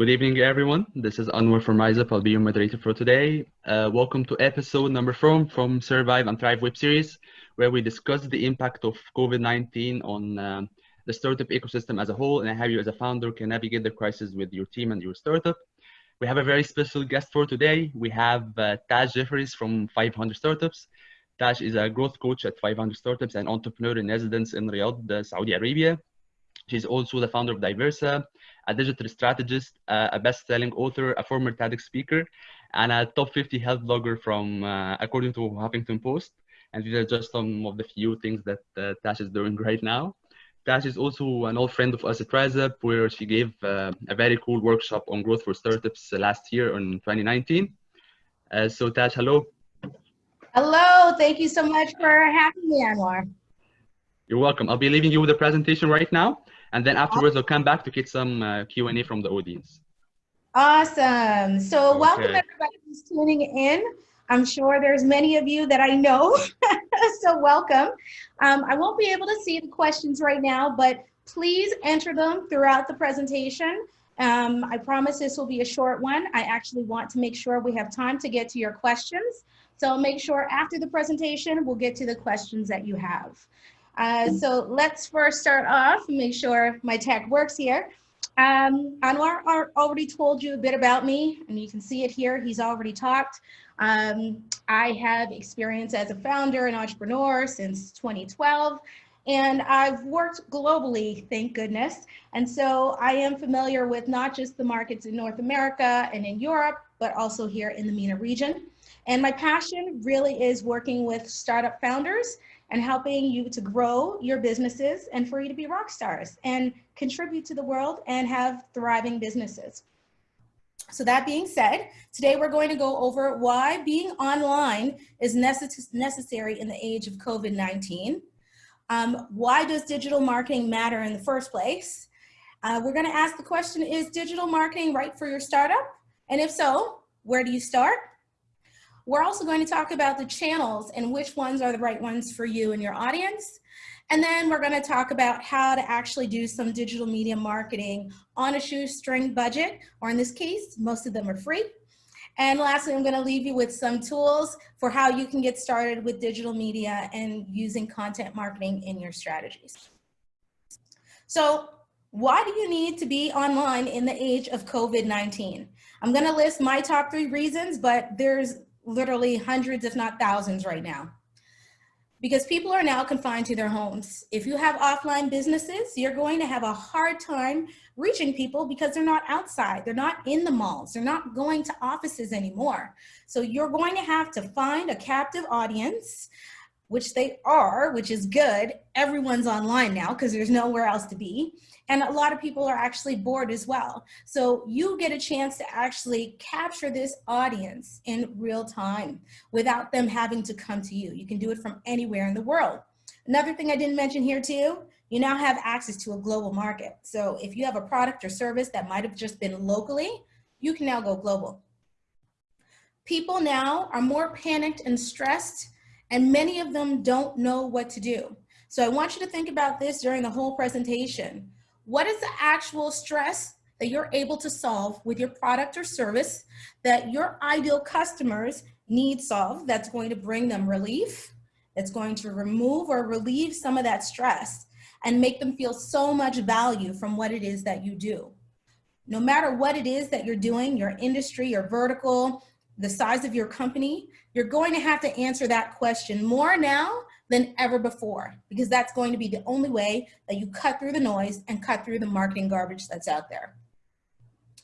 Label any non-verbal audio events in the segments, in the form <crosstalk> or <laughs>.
Good evening, everyone. This is Anwar from RiseUp. I'll be your moderator for today. Uh, welcome to episode number four from Survive and Thrive web series, where we discuss the impact of COVID-19 on um, the startup ecosystem as a whole, and how you as a founder can navigate the crisis with your team and your startup. We have a very special guest for today. We have uh, Tash Jeffries from 500 Startups. Tash is a growth coach at 500 Startups and entrepreneur in residence in Riyadh, uh, Saudi Arabia. She's also the founder of Diversa, a digital strategist, uh, a best-selling author, a former TEDx speaker, and a top 50 health blogger from, uh, according to Huffington Post. And these are just some of the few things that uh, Tash is doing <laughs> right now. Tash is also an old friend of us at RiseUp, where she gave uh, a very cool workshop on growth for startups last year in 2019. Uh, so Tash, hello. Hello, thank you so much for having me, Anwar. You're welcome. I'll be leaving you with the presentation right now. And then afterwards, I'll come back to get some uh, Q&A from the audience. Awesome. So okay. welcome everybody who's tuning in. I'm sure there's many of you that I know, <laughs> so welcome. Um, I won't be able to see the questions right now, but please enter them throughout the presentation. Um, I promise this will be a short one. I actually want to make sure we have time to get to your questions. So make sure after the presentation, we'll get to the questions that you have. Uh, so let's first start off, make sure my tech works here. Um, Anwar already told you a bit about me, and you can see it here. He's already talked. Um, I have experience as a founder and entrepreneur since 2012, and I've worked globally, thank goodness. And so I am familiar with not just the markets in North America and in Europe, but also here in the MENA region. And my passion really is working with startup founders and helping you to grow your businesses and for you to be rock stars and contribute to the world and have thriving businesses. So that being said, today we're going to go over why being online is necess necessary in the age of COVID-19. Um, why does digital marketing matter in the first place? Uh, we're gonna ask the question, is digital marketing right for your startup? And if so, where do you start? We're also going to talk about the channels and which ones are the right ones for you and your audience. And then we're going to talk about how to actually do some digital media marketing on a shoestring budget, or in this case, most of them are free. And lastly, I'm going to leave you with some tools for how you can get started with digital media and using content marketing in your strategies. So why do you need to be online in the age of COVID-19? I'm going to list my top three reasons, but there's literally hundreds, if not thousands right now. Because people are now confined to their homes. If you have offline businesses, you're going to have a hard time reaching people because they're not outside. They're not in the malls. They're not going to offices anymore. So you're going to have to find a captive audience which they are, which is good. Everyone's online now because there's nowhere else to be. And a lot of people are actually bored as well. So you get a chance to actually capture this audience in real time without them having to come to you. You can do it from anywhere in the world. Another thing I didn't mention here too, you now have access to a global market. So if you have a product or service that might have just been locally, you can now go global. People now are more panicked and stressed and many of them don't know what to do. So I want you to think about this during the whole presentation. What is the actual stress that you're able to solve with your product or service that your ideal customers need solved that's going to bring them relief, that's going to remove or relieve some of that stress and make them feel so much value from what it is that you do. No matter what it is that you're doing, your industry, your vertical, the size of your company, you're going to have to answer that question more now than ever before, because that's going to be the only way that you cut through the noise and cut through the marketing garbage that's out there.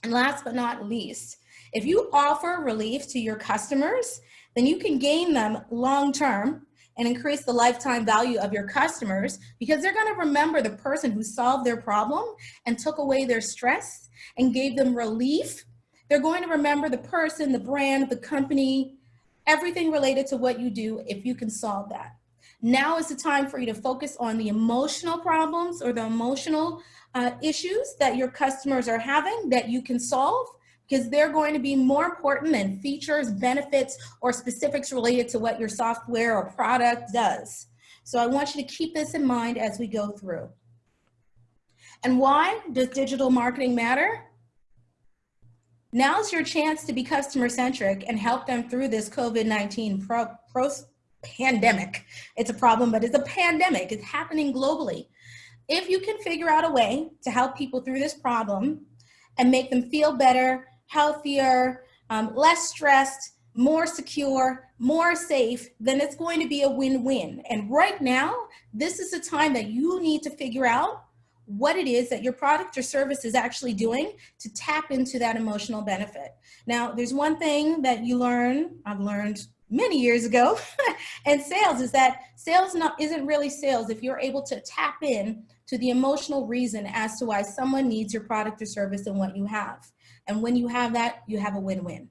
And last but not least, if you offer relief to your customers, then you can gain them long-term and increase the lifetime value of your customers because they're gonna remember the person who solved their problem and took away their stress and gave them relief they're going to remember the person, the brand, the company, everything related to what you do if you can solve that. Now is the time for you to focus on the emotional problems or the emotional uh, issues that your customers are having that you can solve because they're going to be more important than features, benefits, or specifics related to what your software or product does. So I want you to keep this in mind as we go through. And why does digital marketing matter? Now's your chance to be customer centric and help them through this COVID-19 pro, pro pandemic. It's a problem, but it's a pandemic. It's happening globally. If you can figure out a way to help people through this problem and make them feel better, healthier, um, less stressed, more secure, more safe, then it's going to be a win-win. And right now, this is a time that you need to figure out what it is that your product or service is actually doing to tap into that emotional benefit. Now, there's one thing that you learn, I've learned many years ago, <laughs> and sales is that sales not, isn't really sales if you're able to tap in to the emotional reason as to why someone needs your product or service and what you have. And when you have that, you have a win-win.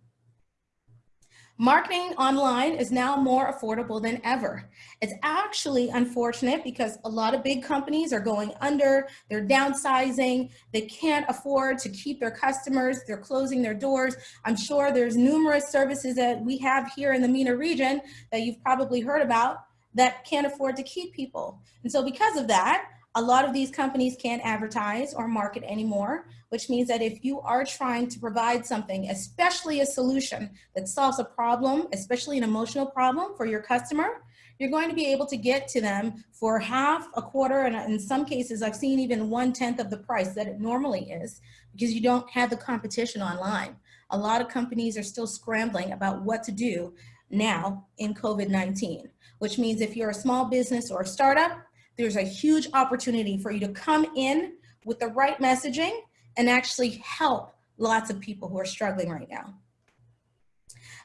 Marketing online is now more affordable than ever. It's actually unfortunate because a lot of big companies are going under, they're downsizing, they can't afford to keep their customers, they're closing their doors. I'm sure there's numerous services that we have here in the MENA region that you've probably heard about that can't afford to keep people. And so because of that, a lot of these companies can't advertise or market anymore, which means that if you are trying to provide something, especially a solution that solves a problem, especially an emotional problem for your customer, you're going to be able to get to them for half, a quarter, and in some cases, I've seen even one tenth of the price that it normally is because you don't have the competition online. A lot of companies are still scrambling about what to do now in COVID-19, which means if you're a small business or a startup, there's a huge opportunity for you to come in with the right messaging and actually help lots of people who are struggling right now.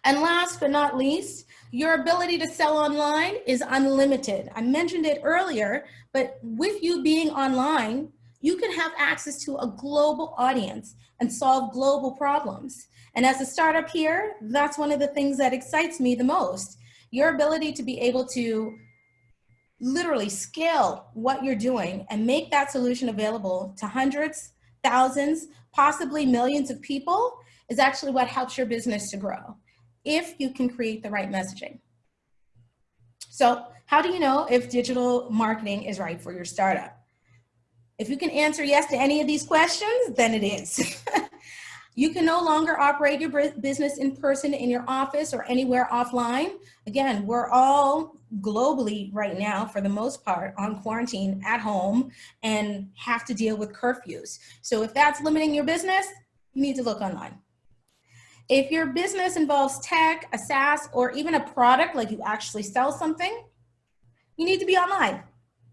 And last but not least, your ability to sell online is unlimited. I mentioned it earlier, but with you being online, you can have access to a global audience and solve global problems. And as a startup here, that's one of the things that excites me the most. Your ability to be able to literally scale what you're doing and make that solution available to hundreds, thousands, possibly millions of people is actually what helps your business to grow if you can create the right messaging. So how do you know if digital marketing is right for your startup? If you can answer yes to any of these questions, then it is. <laughs> You can no longer operate your business in person in your office or anywhere offline. Again, we're all globally right now, for the most part, on quarantine at home and have to deal with curfews. So if that's limiting your business, you need to look online. If your business involves tech, a SaaS, or even a product, like you actually sell something, you need to be online.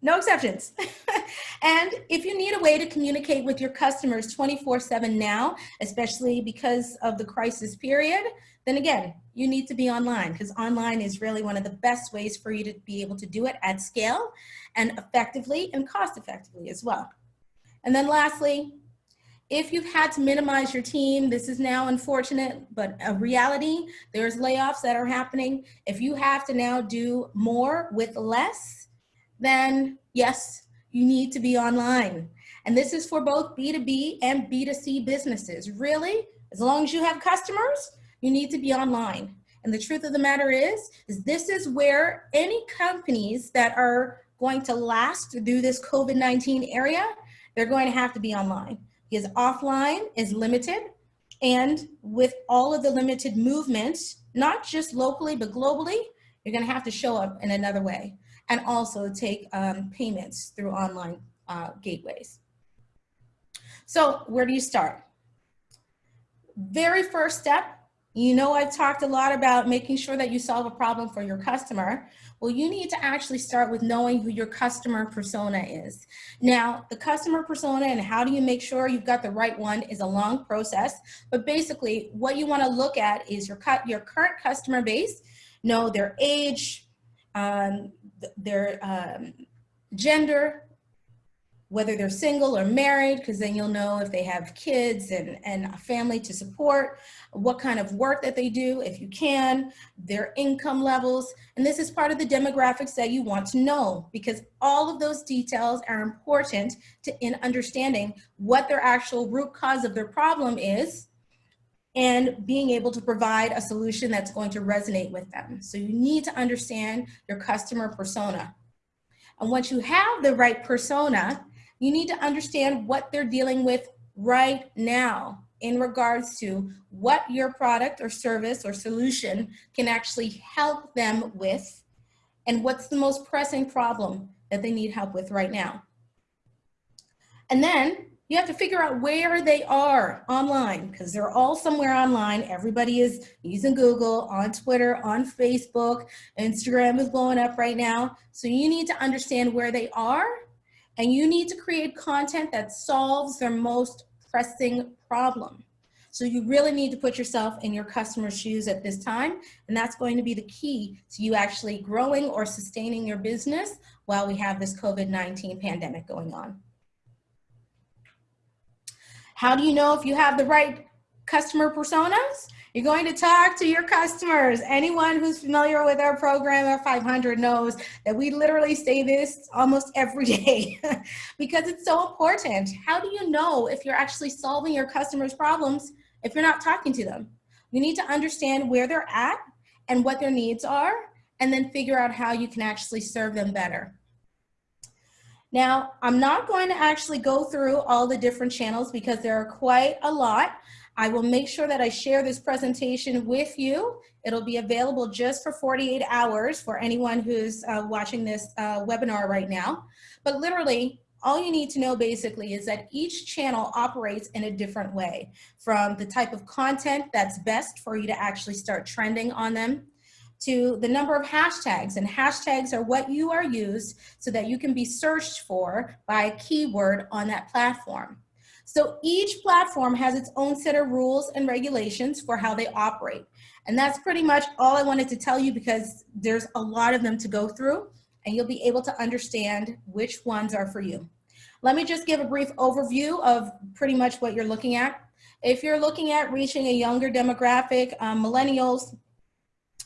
No exceptions. <laughs> and if you need a way to communicate with your customers 24 seven now, especially because of the crisis period, then again, you need to be online because online is really one of the best ways for you to be able to do it at scale and effectively and cost effectively as well. And then lastly, if you've had to minimize your team, this is now unfortunate, but a reality, there's layoffs that are happening. If you have to now do more with less, then yes, you need to be online. And this is for both B2B and B2C businesses. Really, as long as you have customers, you need to be online. And the truth of the matter is, is this is where any companies that are going to last through this COVID-19 area, they're going to have to be online because offline is limited. And with all of the limited movement, not just locally, but globally, you're gonna have to show up in another way and also take um, payments through online uh, gateways. So where do you start? Very first step, you know I've talked a lot about making sure that you solve a problem for your customer. Well, you need to actually start with knowing who your customer persona is. Now, the customer persona and how do you make sure you've got the right one is a long process, but basically what you wanna look at is your, your current customer base, know their age, um, their um, gender, whether they're single or married, because then you'll know if they have kids and, and a family to support, what kind of work that they do, if you can, their income levels. And this is part of the demographics that you want to know because all of those details are important to in understanding what their actual root cause of their problem is and being able to provide a solution that's going to resonate with them. So you need to understand your customer persona. And once you have the right persona, you need to understand what they're dealing with right now. in regards to what your product or service or solution can actually help them with and what's the most pressing problem that they need help with right now. And then you have to figure out where they are online because they're all somewhere online. Everybody is using Google, on Twitter, on Facebook, Instagram is blowing up right now. So you need to understand where they are and you need to create content that solves their most pressing problem. So you really need to put yourself in your customer's shoes at this time. And that's going to be the key to you actually growing or sustaining your business while we have this COVID-19 pandemic going on. How do you know if you have the right customer personas? You're going to talk to your customers. Anyone who's familiar with our program 500 knows that we literally say this almost every <laughs> day because it's so important. How do you know if you're actually solving your customers' problems if you're not talking to them? You need to understand where they're at and what their needs are, and then figure out how you can actually serve them better. Now, I'm not going to actually go through all the different channels because there are quite a lot. I will make sure that I share this presentation with you. It'll be available just for 48 hours for anyone who's uh, watching this uh, webinar right now. But literally, all you need to know basically is that each channel operates in a different way from the type of content that's best for you to actually start trending on them to the number of hashtags and hashtags are what you are used so that you can be searched for by a keyword on that platform. So each platform has its own set of rules and regulations for how they operate. And that's pretty much all I wanted to tell you because there's a lot of them to go through and you'll be able to understand which ones are for you. Let me just give a brief overview of pretty much what you're looking at. If you're looking at reaching a younger demographic, um, millennials,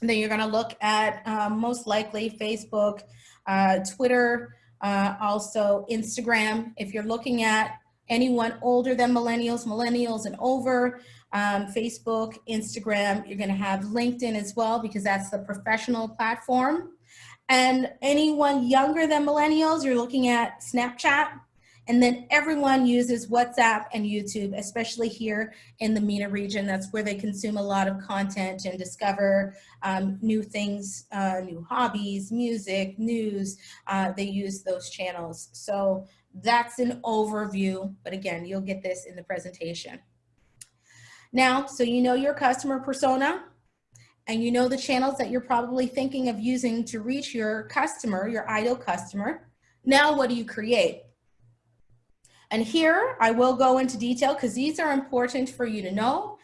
then you're going to look at um, most likely Facebook, uh, Twitter, uh, also Instagram. If you're looking at anyone older than millennials, millennials and over, um, Facebook, Instagram, you're going to have LinkedIn as well because that's the professional platform. And anyone younger than millennials, you're looking at Snapchat, and then everyone uses WhatsApp and YouTube, especially here in the MENA region. That's where they consume a lot of content and discover um, new things, uh, new hobbies, music, news. Uh, they use those channels. So that's an overview, but again, you'll get this in the presentation. Now, so you know your customer persona, and you know the channels that you're probably thinking of using to reach your customer, your ideal customer. Now, what do you create? And here I will go into detail because these are important for you to know.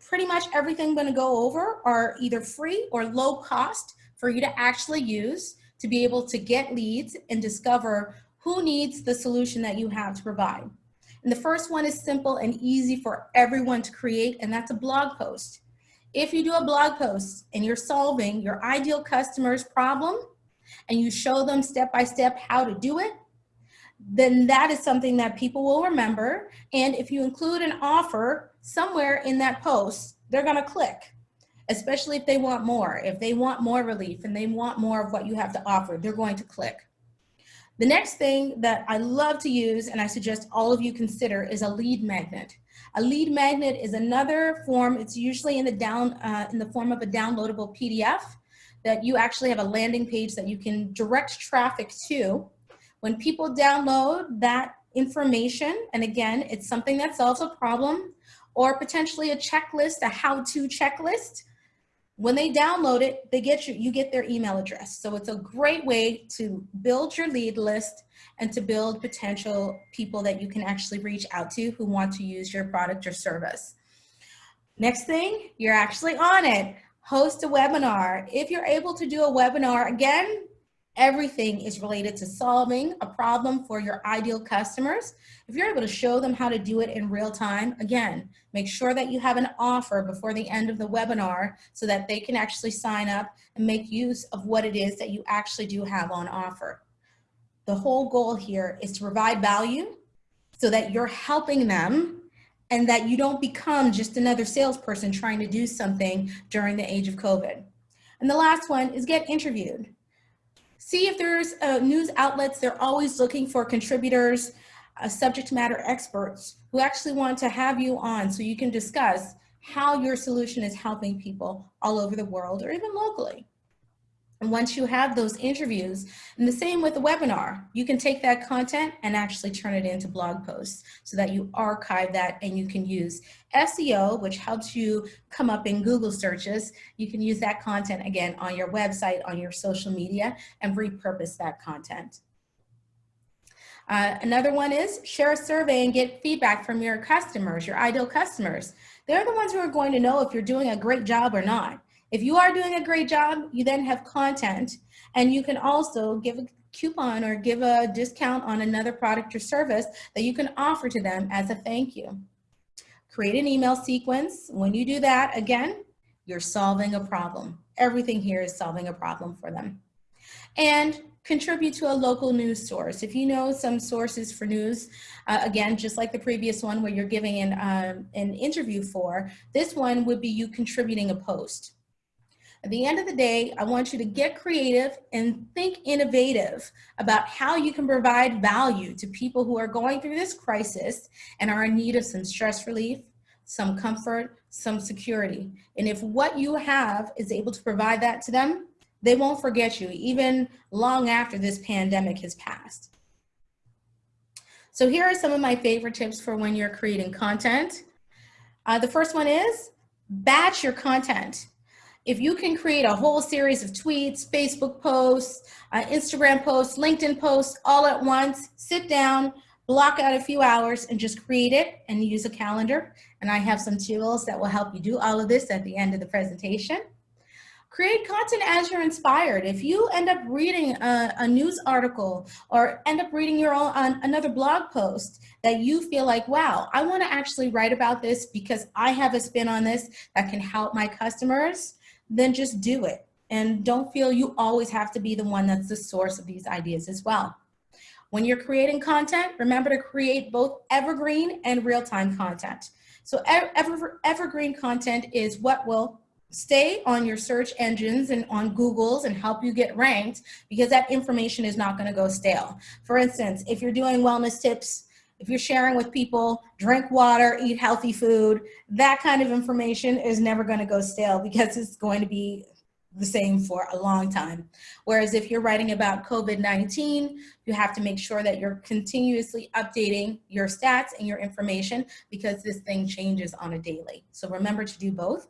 Pretty much everything I'm gonna go over are either free or low cost for you to actually use to be able to get leads and discover who needs the solution that you have to provide. And the first one is simple and easy for everyone to create, and that's a blog post. If you do a blog post and you're solving your ideal customer's problem and you show them step by step how to do it, then that is something that people will remember. And if you include an offer somewhere in that post, they're gonna click, especially if they want more. If they want more relief and they want more of what you have to offer, they're going to click. The next thing that I love to use and I suggest all of you consider is a lead magnet. A lead magnet is another form, it's usually in the, down, uh, in the form of a downloadable PDF that you actually have a landing page that you can direct traffic to when people download that information, and again, it's something that solves a problem or potentially a checklist, a how-to checklist, when they download it, they get you, you get their email address. So it's a great way to build your lead list and to build potential people that you can actually reach out to who want to use your product or service. Next thing, you're actually on it. Host a webinar. If you're able to do a webinar, again, Everything is related to solving a problem for your ideal customers. If you're able to show them how to do it in real time, again, make sure that you have an offer before the end of the webinar so that they can actually sign up and make use of what it is that you actually do have on offer. The whole goal here is to provide value so that you're helping them and that you don't become just another salesperson trying to do something during the age of COVID. And the last one is get interviewed see if there's uh, news outlets, they're always looking for contributors. uh, subject matter experts who actually want to have you on so you can discuss how your solution is helping people all over the world or even locally. And once you have those interviews, and the same with the webinar, you can take that content and actually turn it into blog posts so that you archive that and you can use SEO, which helps you come up in Google searches. You can use that content again on your website, on your social media, and repurpose that content. Uh, another one is share a survey and get feedback from your customers, your ideal customers. They're the ones who are going to know if you're doing a great job or not. If you are doing a great job, you then have content and you can also give a coupon or give a discount on another product or service that you can offer to them as a thank you. Create an email sequence. When you do that, again, you're solving a problem. Everything here is solving a problem for them. And contribute to a local news source. If you know some sources for news, uh, again, just like the previous one where you're giving an, um, an interview for, this one would be you contributing a post. At the end of the day, I want you to get creative and think innovative about how you can provide value to people who are going through this crisis and are in need of some stress relief, some comfort, some security. And if what you have is able to provide that to them, they won't forget you even long after this pandemic has passed. So here are some of my favorite tips for when you're creating content. Uh, the first one is batch your content. If you can create a whole series of tweets, Facebook posts, uh, Instagram posts, LinkedIn posts all at once, sit down, block out a few hours and just create it and use a calendar. And I have some tools that will help you do all of this at the end of the presentation. Create content as you're inspired. If you end up reading a, a news article or end up reading your own another blog post that you feel like, wow, I want to actually write about this because I have a spin on this that can help my customers, then just do it. And don't feel you always have to be the one that's the source of these ideas as well. When you're creating content, remember to create both evergreen and real-time content. So ever, evergreen content is what will stay on your search engines and on Google's and help you get ranked because that information is not gonna go stale. For instance, if you're doing wellness tips, if you're sharing with people, drink water, eat healthy food, that kind of information is never gonna go stale because it's going to be the same for a long time. Whereas if you're writing about COVID-19, you have to make sure that you're continuously updating your stats and your information because this thing changes on a daily. So remember to do both.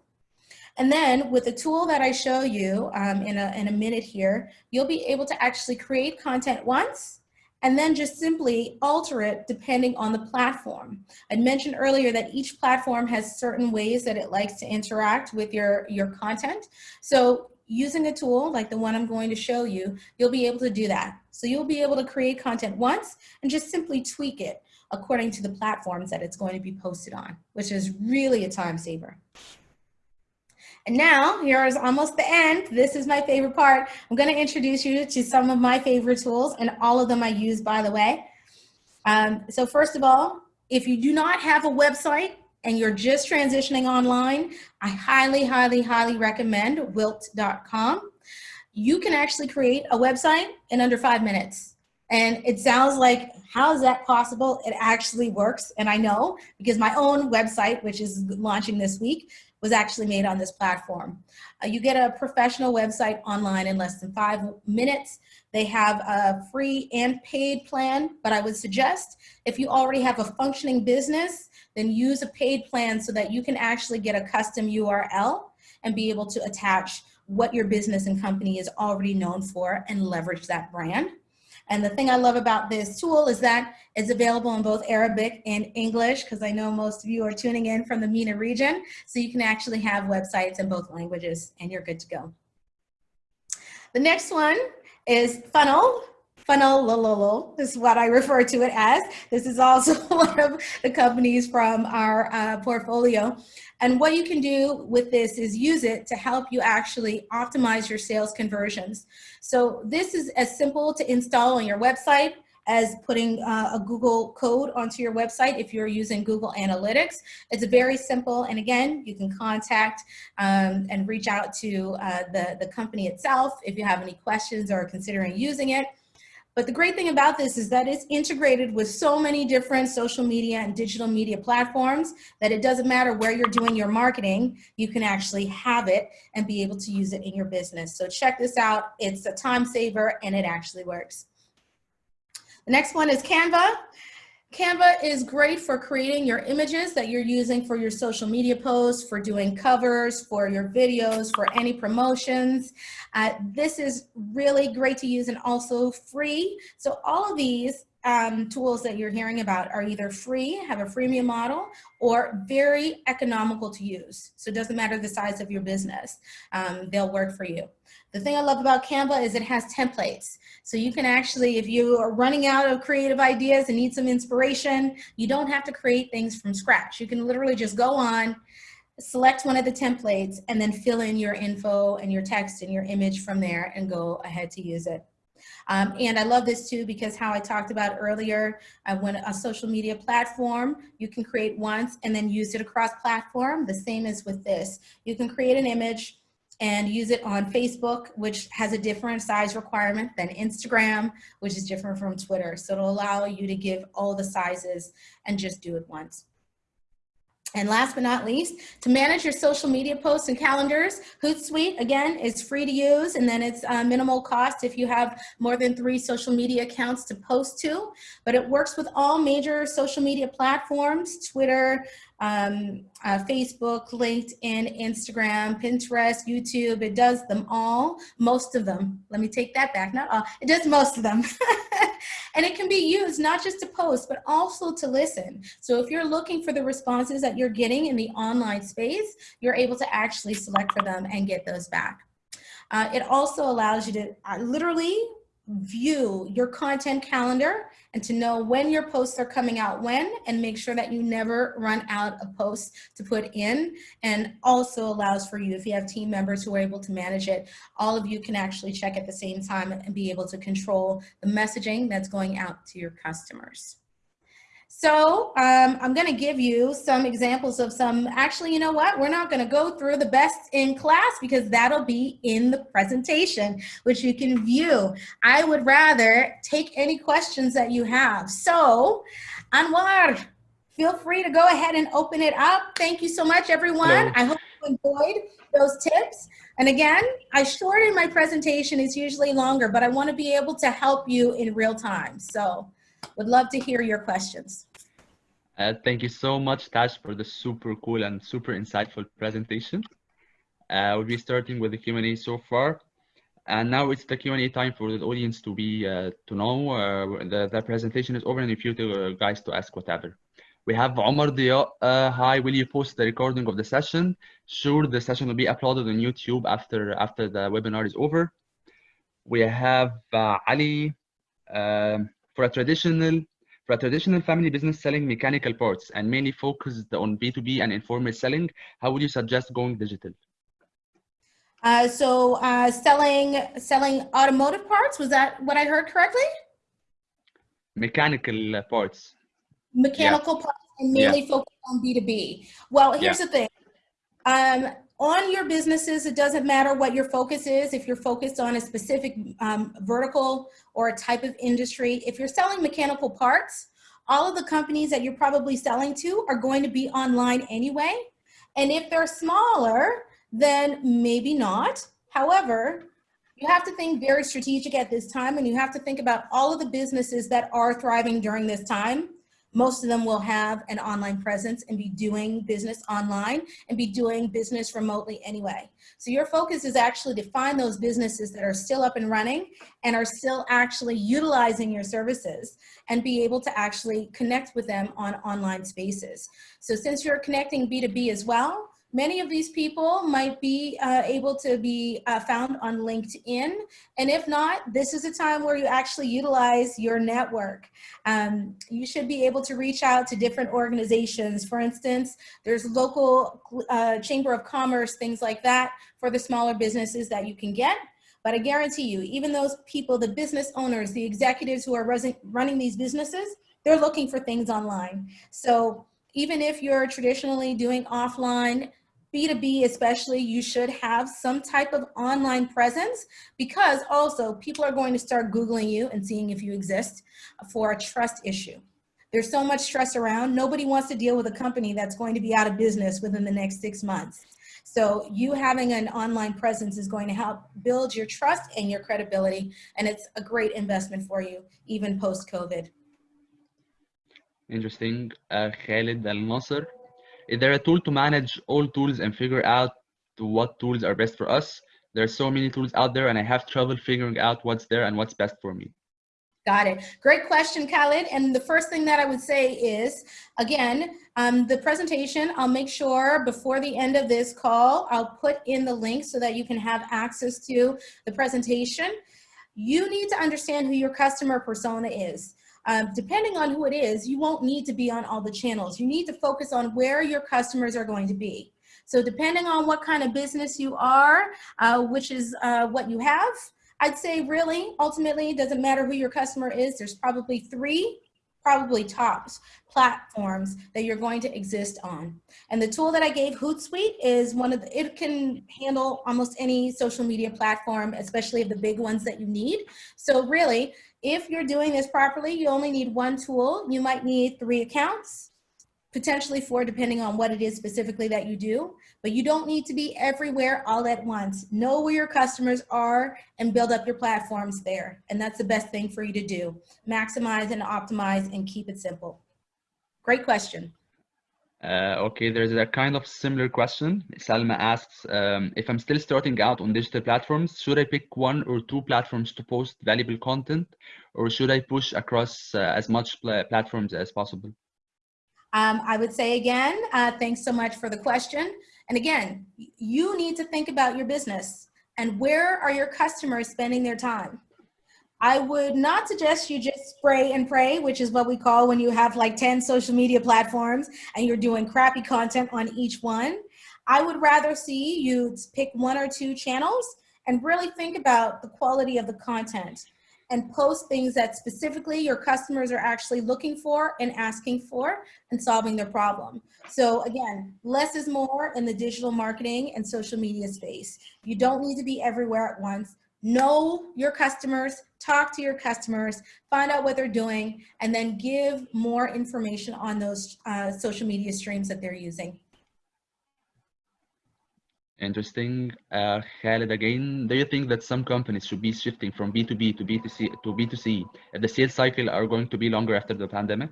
And then with the tool that I show you um, in, a, in a minute here, you'll be able to actually create content once and then just simply alter it depending on the platform. I mentioned earlier that each platform has certain ways that it likes to interact with your, your content. So using a tool like the one I'm going to show you, you'll be able to do that. So you'll be able to create content once and just simply tweak it according to the platforms that it's going to be posted on, which is really a time saver. And now, here is almost the end. This is my favorite part. I'm gonna introduce you to some of my favorite tools and all of them I use, by the way. Um, so first of all, if you do not have a website and you're just transitioning online, I highly, highly, highly recommend wuilt.com. You can actually create a website in under five minutes. And it sounds like, how is that possible? It actually works. And I know because my own website, which is launching this week, was actually made on this platform. Uh, you get a professional website online in less than five minutes. They have a free and paid plan, but I would suggest if you already have a functioning business, then use a paid plan so that you can actually get a custom URL and be able to attach what your business and company is already known for and leverage that brand. And the thing I love about this tool is that it's available in both Arabic and English, because I know most of you are tuning in from the MENA region. So you can actually have websites in both languages and you're good to go. The next one is Funnel. Funnel is what I refer to it as. This is also <laughs> one of the companies from our uh, portfolio. And what you can do with this is use it to help you actually optimize your sales conversions. So this is as simple to install on your website as putting uh, a Google code onto your website if you're using Google Analytics. It's very simple, and again, you can contact um, and reach out to uh, the, the company itself if you have any questions or considering using it. But the great thing about this is that it's integrated with so many different social media and digital media platforms that it doesn't matter where you're doing your marketing, you can actually have it and be able to use it in your business. So check this out. It's a time saver and it actually works. The next one is Canva. Canva is great for creating your images that you're using for your social media posts, for doing covers, for your videos, for any promotions. Uh, this is really great to use and also free. So all of these um, tools that you're hearing about are either free, have a freemium model, or very economical to use. So it doesn't matter the size of your business, um, they'll work for you. The thing I love about Canva is it has templates. So you can actually, if you are running out of creative ideas and need some inspiration, you don't have to create things from scratch. You can literally just go on, select one of the templates, and then fill in your info and your text and your image from there and go ahead to use it. Um, and I love this too because how I talked about earlier, uh, when a social media platform, you can create once and then use it across platform. The same as with this. You can create an image, and use it on Facebook, which has a different size requirement than Instagram, which is different from Twitter. So it'll allow you to give all the sizes and just do it once. And last but not least, to manage your social media posts and calendars, Hootsuite, again, is free to use and then it's uh, minimal cost if you have more than three social media accounts to post to. But it works with all major social media platforms, Twitter, um, uh, Facebook, LinkedIn, Instagram, Pinterest, YouTube. It does them all, most of them. Let me take that back, not all. It does most of them. <laughs> and it can be used not just to post, but also to listen. So if you're looking for the responses that you're getting in the online space, you're able to actually select for them and get those back. Uh, it also allows you to uh, literally view your content calendar and to know when your posts are coming out when and make sure that you never run out of posts to put in and also allows for you if you have team members who are able to manage it all of you can actually check at the same time and be able to control the messaging that's going out to your customers. So um, I'm going to give you some examples of some, actually, you know what? We're not going to go through the best in class because that'll be in the presentation, which you can view. I would rather take any questions that you have. So Anwar, feel free to go ahead and open it up. Thank you so much, everyone. Hello. I hope you enjoyed those tips. And again, I shortened my presentation. It's usually longer, but I want to be able to help you in real time. So would love to hear your questions. Uh, thank you so much, Tash, for the super cool and super insightful presentation. Uh, we'll be starting with the Q&A so far. And now it's the Q&A time for the audience to be uh, to know. Uh, the, the presentation is over and if you uh, guys to ask whatever. We have Omar Dia. Uh, hi, will you post the recording of the session? Sure, the session will be uploaded on YouTube after after the webinar is over. We have uh, Ali. Um, for a traditional for a traditional family business selling mechanical parts and mainly focused on B2B and informal selling, how would you suggest going digital? Uh, so uh, selling selling automotive parts, was that what I heard correctly? Mechanical uh, parts. Mechanical yeah. parts and mainly yeah. focused on B2B. Well, here's yeah. the thing. Um, on your businesses, it doesn't matter what your focus is. If you're focused on a specific um, vertical or a type of industry, if you're selling mechanical parts, all of the companies that you're probably selling to are going to be online anyway. And if they're smaller, then maybe not. However, you have to think very strategic at this time and you have to think about all of the businesses that are thriving during this time most of them will have an online presence and be doing business online and be doing business remotely anyway. So your focus is actually to find those businesses that are still up and running and are still actually utilizing your services and be able to actually connect with them on online spaces. So since you're connecting B2B as well, Many of these people might be uh, able to be uh, found on LinkedIn. And if not, this is a time where you actually utilize your network. Um, you should be able to reach out to different organizations. For instance, there's local uh, chamber of commerce, things like that for the smaller businesses that you can get. But I guarantee you, even those people, the business owners, the executives who are running these businesses, they're looking for things online. So even if you're traditionally doing offline, B2B especially, you should have some type of online presence because also people are going to start Googling you and seeing if you exist for a trust issue. There's so much stress around. Nobody wants to deal with a company that's going to be out of business within the next six months. So you having an online presence is going to help build your trust and your credibility. And it's a great investment for you, even post-COVID. Interesting. Uh, Khalid Al Nasser. Is there a tool to manage all tools and figure out what tools are best for us? There are so many tools out there and I have trouble figuring out what's there and what's best for me. Got it. Great question, Khalid. And the first thing that I would say is, again, um, the presentation, I'll make sure before the end of this call, I'll put in the link so that you can have access to the presentation. You need to understand who your customer persona is. Um, depending on who it is, you won't need to be on all the channels. You need to focus on where your customers are going to be. So depending on what kind of business you are, uh, which is uh, what you have, I'd say really, ultimately, it doesn't matter who your customer is. There's probably three, probably tops platforms that you're going to exist on. And the tool that I gave, Hootsuite, is one of the, it can handle almost any social media platform, especially the big ones that you need. So really, if you're doing this properly, you only need one tool. You might need three accounts, potentially four, depending on what it is specifically that you do, but you don't need to be everywhere all at once. Know where your customers are and build up your platforms there. And that's the best thing for you to do. Maximize and optimize and keep it simple. Great question. Uh, okay, there's a kind of similar question. Salma asks, um, if I'm still starting out on digital platforms, should I pick one or two platforms to post valuable content, or should I push across uh, as much pl platforms as possible? Um, I would say again, uh, thanks so much for the question. And again, you need to think about your business and where are your customers spending their time? I would not suggest you just spray and pray, which is what we call when you have like 10 social media platforms and you're doing crappy content on each one. I would rather see you pick one or two channels and really think about the quality of the content and post things that specifically your customers are actually looking for and asking for and solving their problem. So again, less is more in the digital marketing and social media space. You don't need to be everywhere at once. Know your customers, talk to your customers, find out what they're doing, and then give more information on those uh, social media streams that they're using. Interesting. Uh, Khalid, again, do you think that some companies should be shifting from B2B to B2C to B2C? The sales cycle are going to be longer after the pandemic?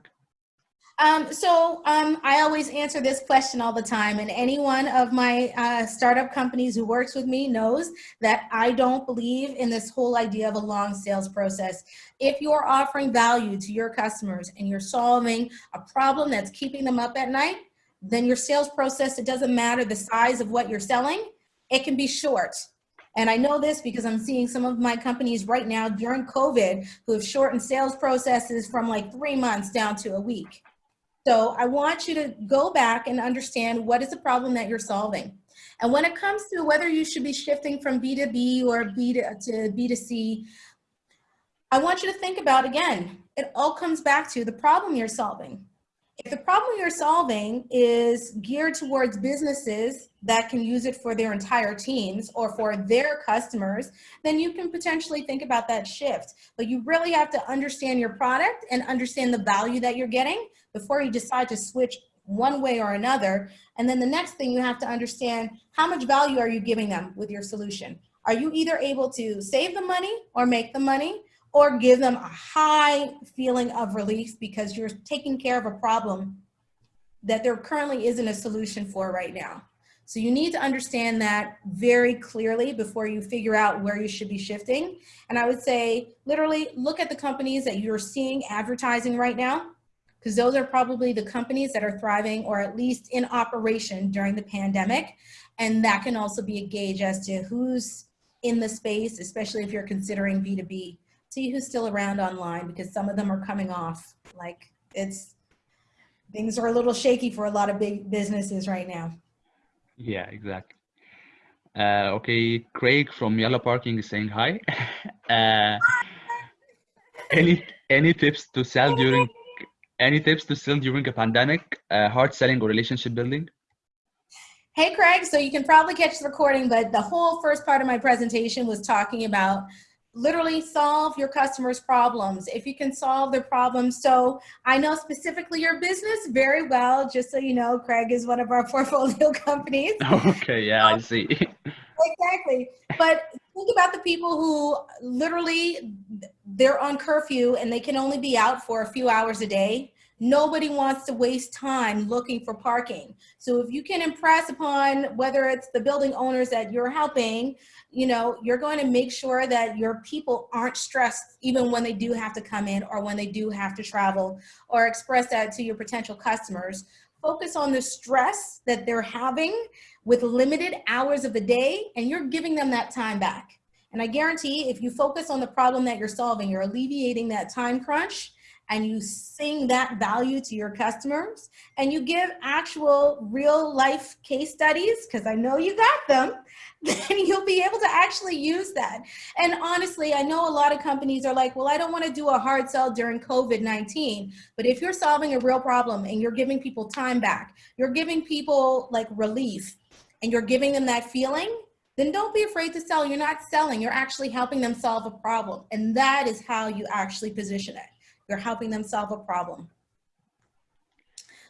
Um, so um, I always answer this question all the time, and any one of my uh, startup companies who works with me knows that I don't believe in this whole idea of a long sales process. If you're offering value to your customers and you're solving a problem that's keeping them up at night, then your sales process, it doesn't matter the size of what you're selling, it can be short. And I know this because I'm seeing some of my companies right now during COVID who have shortened sales processes from like three months down to a week. So I want you to go back and understand what is the problem that you're solving. And when it comes to whether you should be shifting from B2B or B to, to B2C, I want you to think about again, it all comes back to the problem you're solving. If the problem you're solving is geared towards businesses that can use it for their entire teams or for their customers, then you can potentially think about that shift. But you really have to understand your product and understand the value that you're getting before you decide to switch one way or another. And then the next thing you have to understand, how much value are you giving them with your solution? Are you either able to save the money or make the money? or give them a high feeling of relief because you're taking care of a problem that there currently isn't a solution for right now. So you need to understand that very clearly before you figure out where you should be shifting. And I would say, literally look at the companies that you're seeing advertising right now, because those are probably the companies that are thriving or at least in operation during the pandemic. And that can also be a gauge as to who's in the space, especially if you're considering B2B see who's still around online because some of them are coming off. Like it's, things are a little shaky for a lot of big businesses right now. Yeah, exactly. Uh, okay, Craig from Yellow Parking is saying hi. <laughs> uh, any any tips to sell during any tips to sell during a pandemic? Uh, hard selling or relationship building? Hey, Craig, so you can probably catch the recording, but the whole first part of my presentation was talking about literally solve your customers' problems. If you can solve their problems. So I know specifically your business very well, just so you know, Craig is one of our <laughs> portfolio companies. Okay, yeah, I see. <laughs> exactly. But think about the people who literally they're on curfew and they can only be out for a few hours a day. Nobody wants to waste time looking for parking. So if you can impress upon whether it's the building owners that you're helping, you know, you're going to make sure that your people aren't stressed even when they do have to come in or when they do have to travel or express that to your potential customers. Focus on the stress that they're having with limited hours of the day and you're giving them that time back. And I guarantee if you focus on the problem that you're solving, you're alleviating that time crunch and you sing that value to your customers and you give actual real life case studies, because I know you got them, <laughs> then you'll be able to actually use that. And honestly, I know a lot of companies are like, well, I don't want to do a hard sell during COVID-19. But if you're solving a real problem and you're giving people time back, you're giving people like relief and you're giving them that feeling, then don't be afraid to sell. You're not selling, you're actually helping them solve a problem. And that is how you actually position it. You're helping them solve a problem.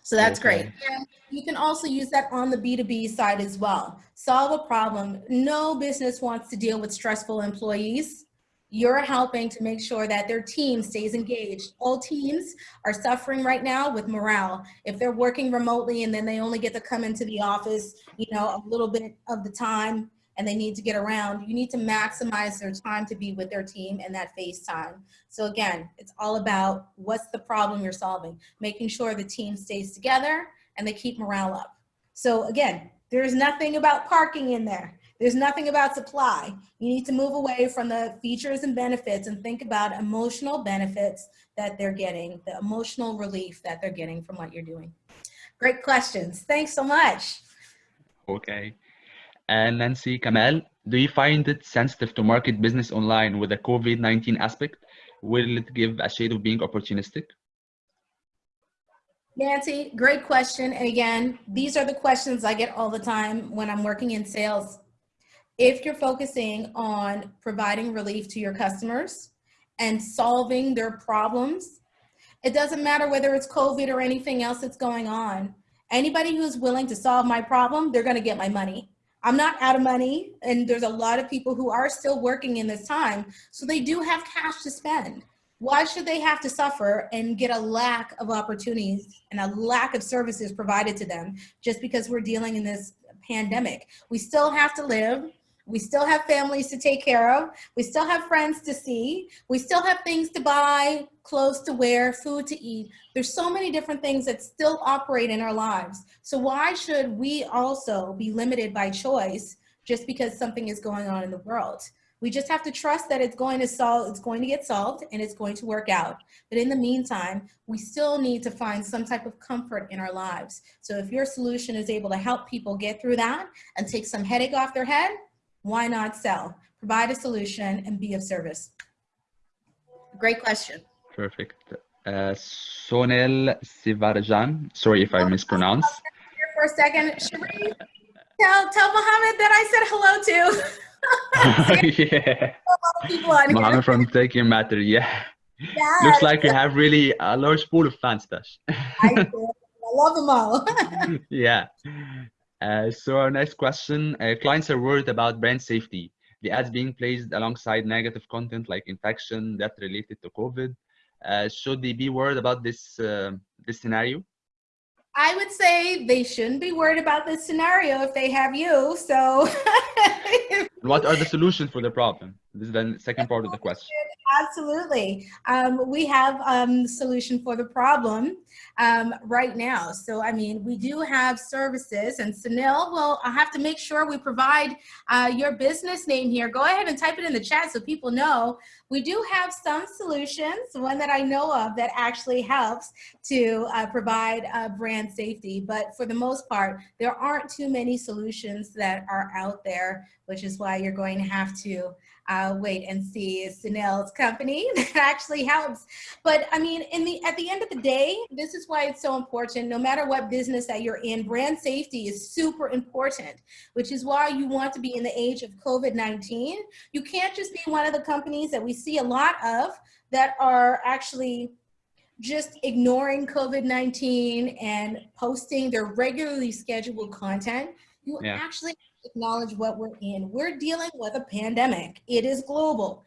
So that's okay. great. And you can also use that on the B2B side as well. Solve a problem. No business wants to deal with stressful employees. You're helping to make sure that their team stays engaged. All teams are suffering right now with morale. If they're working remotely and then they only get to come into the office, you know, a little bit of the time, and they need to get around, you need to maximize their time to be with their team and that face time. So again, it's all about what's the problem you're solving, making sure the team stays together and they keep morale up. So again, there's nothing about parking in there. There's nothing about supply. You need to move away from the features and benefits and think about emotional benefits that they're getting, the emotional relief that they're getting from what you're doing. Great questions. Thanks so much. Okay. And Nancy Kamal, do you find it sensitive to market business online with the COVID-19 aspect? Will it give a shade of being opportunistic? Nancy, great question. And again, these are the questions I get all the time when I'm working in sales. If you're focusing on providing relief to your customers and solving their problems, it doesn't matter whether it's COVID or anything else that's going on. Anybody who's willing to solve my problem, they're gonna get my money. I'm not out of money and there's a lot of people who are still working in this time. So they do have cash to spend. Why should they have to suffer and get a lack of opportunities and a lack of services provided to them just because we're dealing in this pandemic? We still have to live. We still have families to take care of. We still have friends to see. We still have things to buy, clothes to wear, food to eat. There's so many different things that still operate in our lives. So why should we also be limited by choice just because something is going on in the world? We just have to trust that it's going to solve, it's going to get solved and it's going to work out. But in the meantime, we still need to find some type of comfort in our lives. So if your solution is able to help people get through that and take some headache off their head, why not sell? Provide a solution and be of service. Great question. Perfect. Uh, Sonel Sivarjan, sorry if I mispronounce. For a second, Sheree, tell, tell Mohammed that I said hello to. <laughs> <laughs> yeah. Mohammed from Taking Matter, yeah. Yes. Looks like you have really a large pool of fans, Tash. I, I love them all. <laughs> yeah. Uh, so our next question, uh, clients are worried about brand safety. The ads being placed alongside negative content like infection, death related to COVID. Uh, should they be worried about this, uh, this scenario? I would say they shouldn't be worried about this scenario if they have you. So <laughs> what are the solutions for the problem? This is the second part of the question. Absolutely. Um, we have um, solution for the problem um, right now. So, I mean, we do have services and Sunil will I have to make sure we provide uh, your business name here. Go ahead and type it in the chat so people know. We do have some solutions, one that I know of that actually helps to uh, provide uh, brand safety. But for the most part, there aren't too many solutions that are out there, which is why you're going to have to uh, wait and see. Sunil's company <laughs> that actually helps. But I mean, in the at the end of the day, this is why it's so important. No matter what business that you're in, brand safety is super important, which is why you want to be in the age of COVID-19. You can't just be one of the companies that we see a lot of that are actually just ignoring COVID-19 and posting their regularly scheduled content. You yeah. actually acknowledge what we're in. We're dealing with a pandemic. It is global.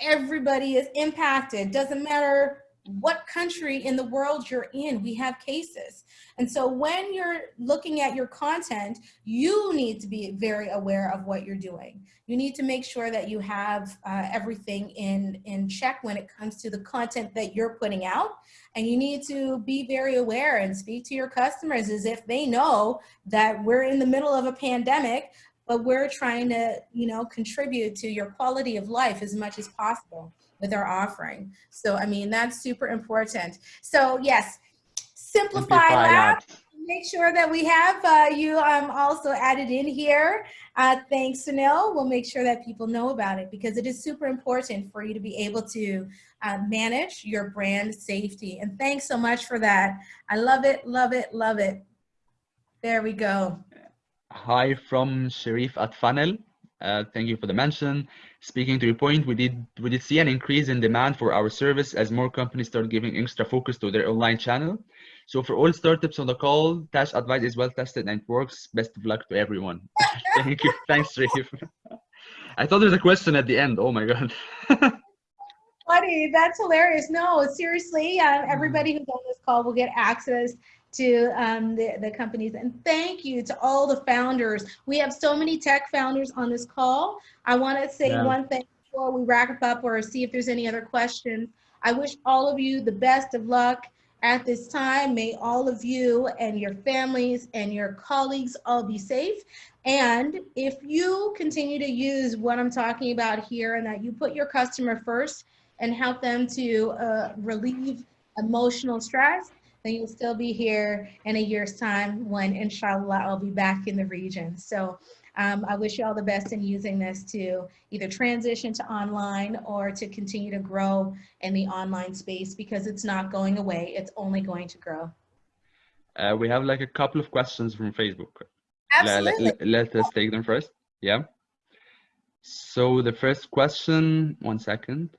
Everybody is impacted. Doesn't matter what country in the world you're in, we have cases. And so when you're looking at your content, you need to be very aware of what you're doing. You need to make sure that you have uh, everything in, in check when it comes to the content that you're putting out. And you need to be very aware and speak to your customers as if they know that we're in the middle of a pandemic, but we're trying to, you know, contribute to your quality of life as much as possible with our offering. So, I mean, that's super important. So yes, Simplify, Simplify Lab. Make sure that we have uh, you um, also added in here. Uh, thanks, Sunil. We'll make sure that people know about it because it is super important for you to be able to uh, manage your brand safety. And thanks so much for that. I love it, love it, love it. There we go. Hi from Sharif at Funnel. Uh, thank you for the mention. Speaking to your point, we did we did see an increase in demand for our service as more companies start giving extra focus to their online channel. So for all startups on the call, Tash advice is well tested and works. Best of luck to everyone. <laughs> Thank you. Thanks, Rafe. <laughs> I thought there's a question at the end. Oh my god. <laughs> Funny, that's hilarious. No, seriously, uh, everybody who's on this call will get access to um, the, the companies. And thank you to all the founders. We have so many tech founders on this call. I want to say yeah. one thing before we wrap up or see if there's any other questions. I wish all of you the best of luck at this time. May all of you and your families and your colleagues all be safe. And if you continue to use what I'm talking about here and that you put your customer first and help them to uh, relieve emotional stress, then you'll still be here in a year's time when inshallah I'll be back in the region. So um, I wish you all the best in using this to either transition to online or to continue to grow in the online space because it's not going away. It's only going to grow. Uh, we have like a couple of questions from Facebook. Absolutely. Let, let, let us take them first. Yeah. So the first question, one second.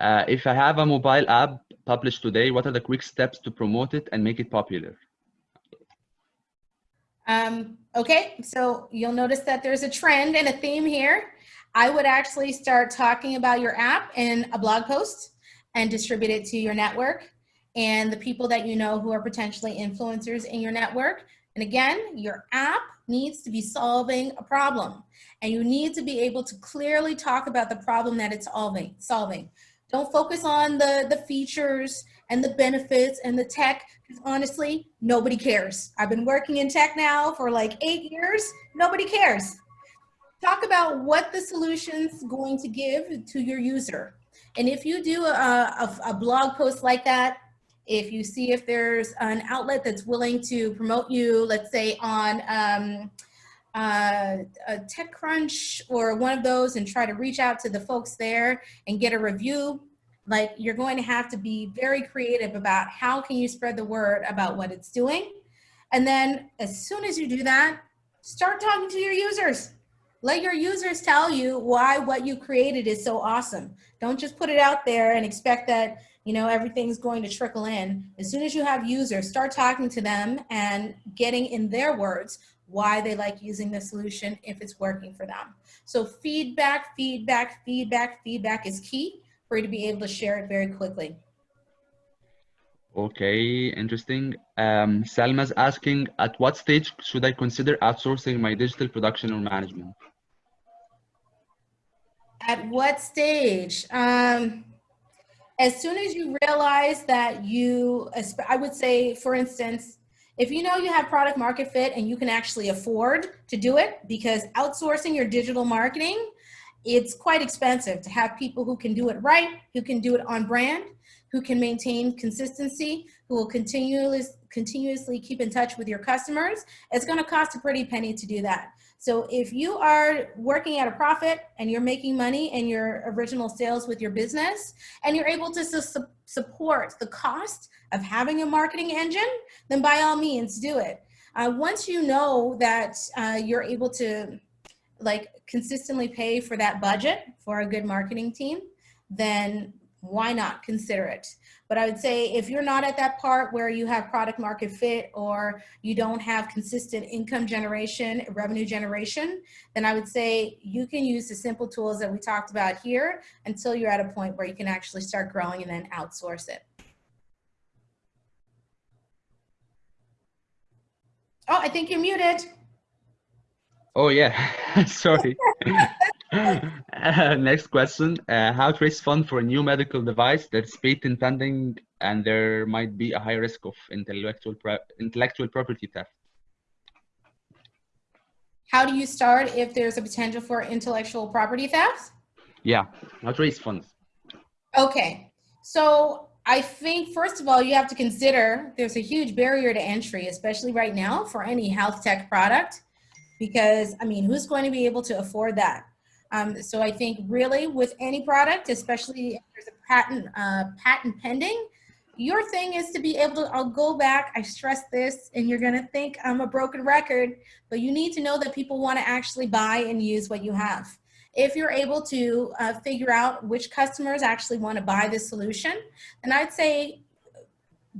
Uh, if I have a mobile app published today, what are the quick steps to promote it and make it popular? Um, okay, so you'll notice that there's a trend and a theme here. I would actually start talking about your app in a blog post and distribute it to your network and the people that you know who are potentially influencers in your network. And again, your app needs to be solving a problem and you need to be able to clearly talk about the problem that it's solving. solving. Don't focus on the, the features and the benefits and the tech, because honestly, nobody cares. I've been working in tech now for like eight years, nobody cares. Talk about what the solution's going to give to your user. And if you do a, a, a blog post like that, if you see if there's an outlet that's willing to promote you, let's say on um, uh, a TechCrunch or one of those and try to reach out to the folks there and get a review, like you're going to have to be very creative about how can you spread the word about what it's doing. And then as soon as you do that, start talking to your users. Let your users tell you why what you created is so awesome. Don't just put it out there and expect that you know everything's going to trickle in. As soon as you have users, start talking to them and getting in their words why they like using the solution if it's working for them. So feedback, feedback, feedback, feedback is key for you to be able to share it very quickly. Okay, interesting. Um, Salma's asking, at what stage should I consider outsourcing my digital production or management? At what stage? Um, as soon as you realize that you, I would say, for instance, if you know you have product market fit and you can actually afford to do it because outsourcing your digital marketing, it's quite expensive to have people who can do it right, who can do it on brand, who can maintain consistency, who will continuously continuously keep in touch with your customers, it's going to cost a pretty penny to do that. So if you are working at a profit and you're making money in your original sales with your business and you're able to su support the cost of having a marketing engine, then by all means do it. Uh, once you know that uh, you're able to like consistently pay for that budget for a good marketing team, then why not consider it? But I would say if you're not at that part where you have product market fit or you don't have consistent income generation, revenue generation, then I would say you can use the simple tools that we talked about here until you're at a point where you can actually start growing and then outsource it. Oh, I think you're muted. Oh yeah, <laughs> sorry. <laughs> uh, <laughs> next question. Uh, how to raise funds for a new medical device that's patent pending and there might be a high risk of intellectual, intellectual property theft? How do you start if there's a potential for intellectual property theft? Yeah, how to raise funds. Okay, so I think first of all, you have to consider there's a huge barrier to entry, especially right now for any health tech product, because I mean, who's going to be able to afford that? Um, so I think really with any product, especially if there's a patent, uh, patent pending, your thing is to be able to, I'll go back, I stress this, and you're gonna think I'm a broken record, but you need to know that people wanna actually buy and use what you have. If you're able to uh, figure out which customers actually wanna buy this solution, then I'd say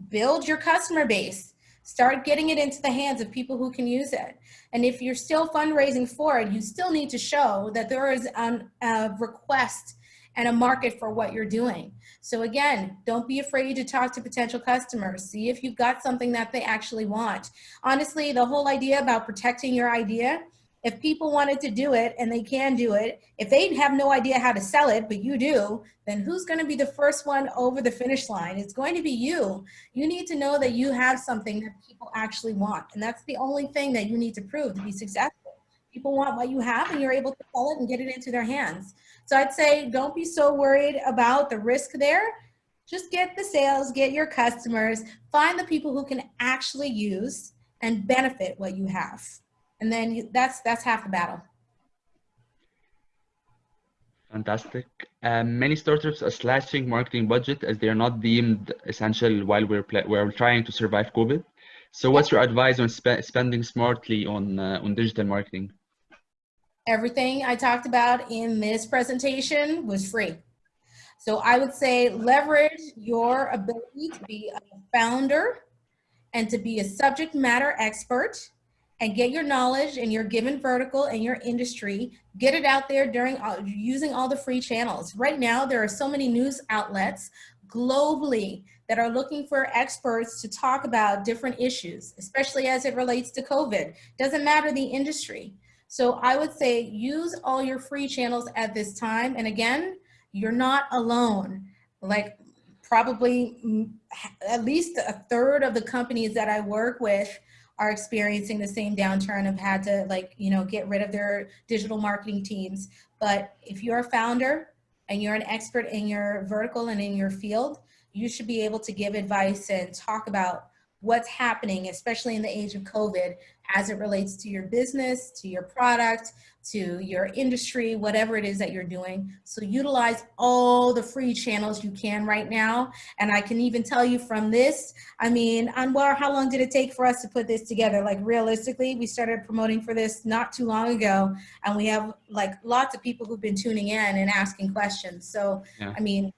build your customer base. Start getting it into the hands of people who can use it. And if you're still fundraising for it, you still need to show that there is an, a request and a market for what you're doing. So again, don't be afraid to talk to potential customers. See if you've got something that they actually want. Honestly, the whole idea about protecting your idea if people wanted to do it and they can do it, if they have no idea how to sell it, but you do, then who's going to be the first one over the finish line? It's going to be you. You need to know that you have something that people actually want. And that's the only thing that you need to prove to be successful. People want what you have and you're able to sell it and get it into their hands. So I'd say don't be so worried about the risk there. Just get the sales, get your customers, find the people who can actually use and benefit what you have and then you, that's that's half the battle. Fantastic. Um, many startups are slashing marketing budget as they are not deemed essential while we're we're trying to survive COVID. So, what's your advice on spe spending smartly on uh, on digital marketing? Everything I talked about in this presentation was free. So I would say leverage your ability to be a founder and to be a subject matter expert and get your knowledge in your given vertical and your industry, get it out there during using all the free channels. Right now, there are so many news outlets globally that are looking for experts to talk about different issues, especially as it relates to COVID. Doesn't matter the industry. So I would say use all your free channels at this time. And again, you're not alone. Like probably mm, at least a third of the companies that I work with are experiencing the same downturn have had to like, you know, get rid of their digital marketing teams. But if you're a founder and you're an expert in your vertical and in your field, you should be able to give advice and talk about what's happening, especially in the age of COVID, as it relates to your business, to your product, to your industry, whatever it is that you're doing. So utilize all the free channels you can right now. And I can even tell you from this, I mean, Anwar, how long did it take for us to put this together? Like realistically, we started promoting for this not too long ago, and we have like lots of people who've been tuning in and asking questions. So, yeah. I mean,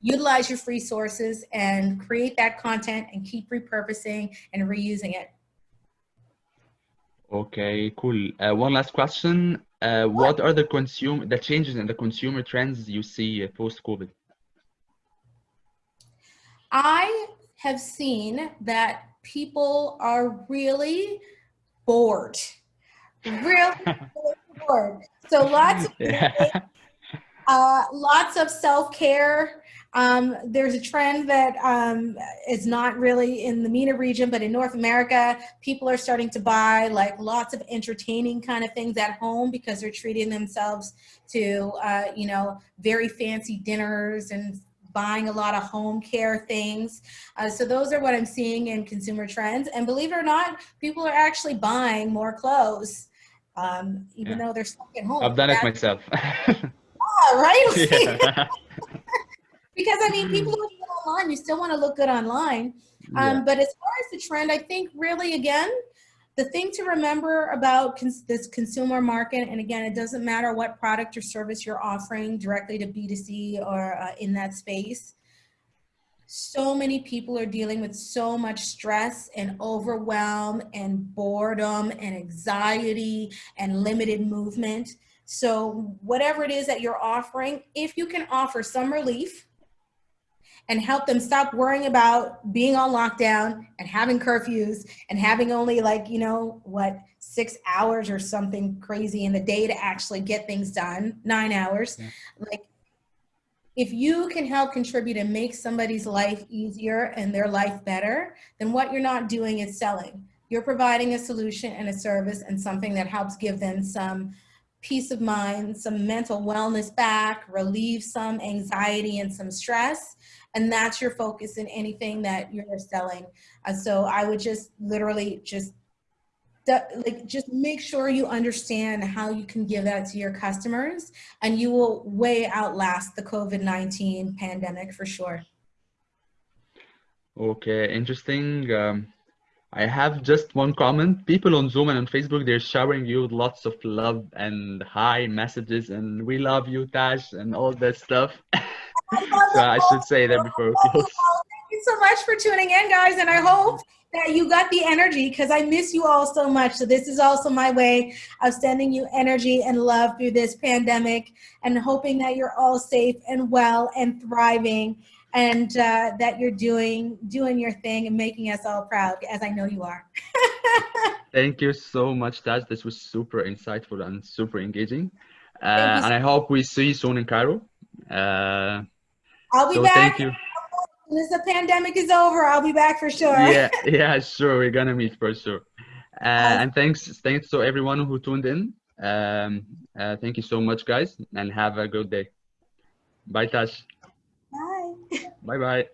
utilize your free sources and create that content and keep repurposing and reusing it. Okay, cool. Uh, one last question. Uh, what? are the consumer the changes in the consumer trends you see post COVID? I have seen that people are really bored, really <laughs> bored. So lots of yeah. Uh, lots of self care um, there's a trend that um, is not really in the MENA region, but in North America, people are starting to buy like lots of entertaining kind of things at home because they're treating themselves to, uh, you know, very fancy dinners and buying a lot of home care things. Uh, so those are what I'm seeing in consumer trends. And believe it or not, people are actually buying more clothes, um, even yeah. though they're stuck at home. I've done it myself. <laughs> yeah, right? <laughs> Yeah. <laughs> because I mean, people look good online. You still want to look good online. Um, but as far as the trend, I think really, again, the thing to remember about cons this consumer market, and again, it doesn't matter what product or service you're offering directly to B2C or uh, in that space, so many people are dealing with so much stress and overwhelm and boredom and anxiety and limited movement. So whatever it is that you're offering, if you can offer some relief, and help them stop worrying about being on lockdown and having curfews and having only like, you know, what, six hours or something crazy in the day to actually get things done, nine hours. Yeah. Like, if you can help contribute and make somebody's life easier and their life better, then what you're not doing is selling. You're providing a solution and a service and something that helps give them some peace of mind, some mental wellness back, relieve some anxiety and some stress, and that's your focus in anything that you're selling. Uh, so I would just literally just like just make sure you understand how you can give that to your customers and you will way outlast the COVID-19 pandemic for sure. Okay, interesting. Um, I have just one comment. People on Zoom and on Facebook, they're showering you with lots of love and hi messages and we love you, Tash, and all that stuff. <laughs> so I should say that before we close. Thank you so much for tuning in, guys, and I hope that you got the energy because I miss you all so much. So this is also my way of sending you energy and love through this pandemic and hoping that you're all safe and well and thriving and uh, that you're doing doing your thing and making us all proud as I know you are. <laughs> Thank you so much, Tash. This was super insightful and super engaging. Uh, and I hope we see you soon in Cairo. Uh, I'll be so back. Thank you. As the pandemic is over, I'll be back for sure. Yeah, <laughs> yeah, sure. We're gonna meet for sure. Uh, and thanks, thanks to everyone who tuned in. Um, uh, thank you so much, guys, and have a good day. Bye, Tash. Bye. Bye.